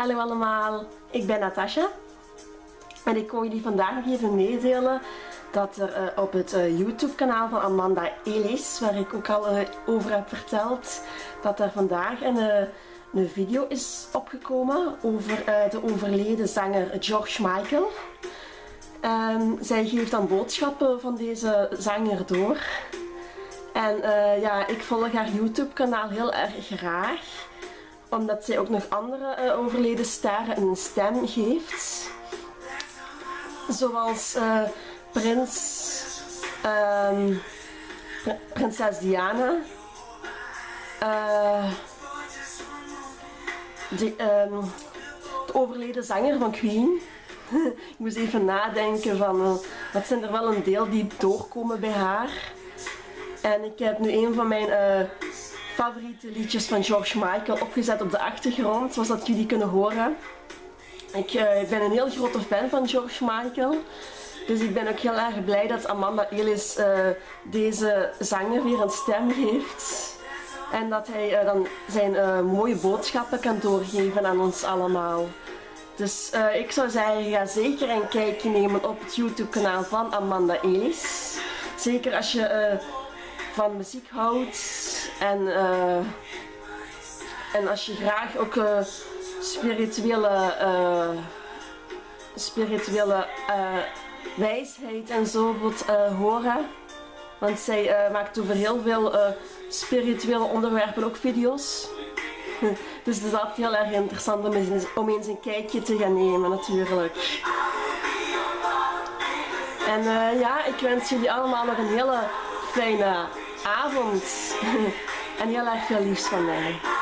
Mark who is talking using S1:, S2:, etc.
S1: Hallo allemaal, ik ben Natasha en ik wil jullie vandaag nog even meedelen dat er uh, op het uh, YouTube kanaal van Amanda Elis, waar ik ook al uh, over heb verteld, dat er vandaag een, een video is opgekomen over de overleden zanger George Michael. Um, zij geeft dan boodschappen van deze zanger door. En ja, ik volg haar YouTube kanaal heel erg graag omdat zij ook nog andere uh, overleden sterren een stem geeft. Zoals uh, prins, um, prinses Diana, uh, de, um, de, overleden zanger van Queen. ik moest even nadenken van wat zijn er wel een deel die doorkomen bij haar. En ik heb nu een van mijn favoriete liedjes van George Michael opgezet op de achtergrond, zoals dat jullie kunnen horen. Ik uh, ben een heel grote fan van George Michael. Dus ik ben ook heel erg blij dat Amanda Elis uh, deze zanger weer een stem geeft. En dat hij uh, dan zijn mooie boodschappen kan doorgeven aan ons allemaal. Dus ik zou zeggen, ga zeker een kijkje nemen op het YouTube kanaal van Amanda Elis. Zeker als je van muziek houdt en, uh, en als je graag ook uh, spirituele, uh, spirituele wijsheid en zo wilt horen. Want zij maakt over heel veel spirituele onderwerpen ook video's. dus het is altijd heel erg interessant om eens, om eens een kijkje te gaan nemen natuurlijk. En ja, ik wens jullie allemaal nog een hele fijne avond. en heel erg veel liefst van mij.